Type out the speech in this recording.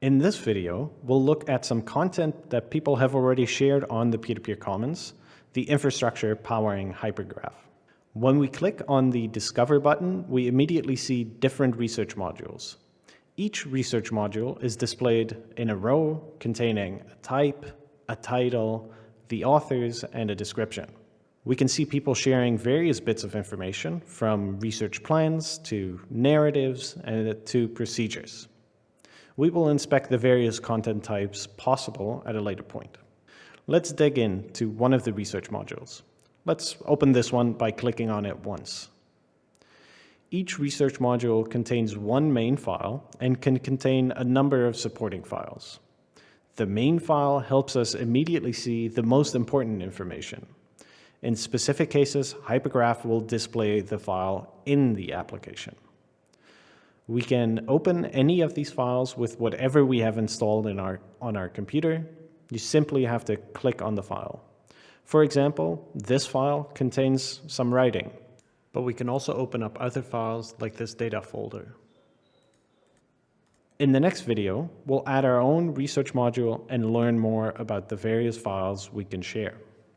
In this video, we'll look at some content that people have already shared on the peer-to-peer commons, the infrastructure powering Hypergraph. When we click on the Discover button, we immediately see different research modules. Each research module is displayed in a row containing a type, a title, the authors, and a description. We can see people sharing various bits of information from research plans to narratives and to procedures. We will inspect the various content types possible at a later point. Let's dig into one of the research modules. Let's open this one by clicking on it once. Each research module contains one main file and can contain a number of supporting files. The main file helps us immediately see the most important information. In specific cases, Hypergraph will display the file in the application. We can open any of these files with whatever we have installed in our, on our computer. You simply have to click on the file. For example, this file contains some writing, but we can also open up other files like this data folder. In the next video, we'll add our own research module and learn more about the various files we can share.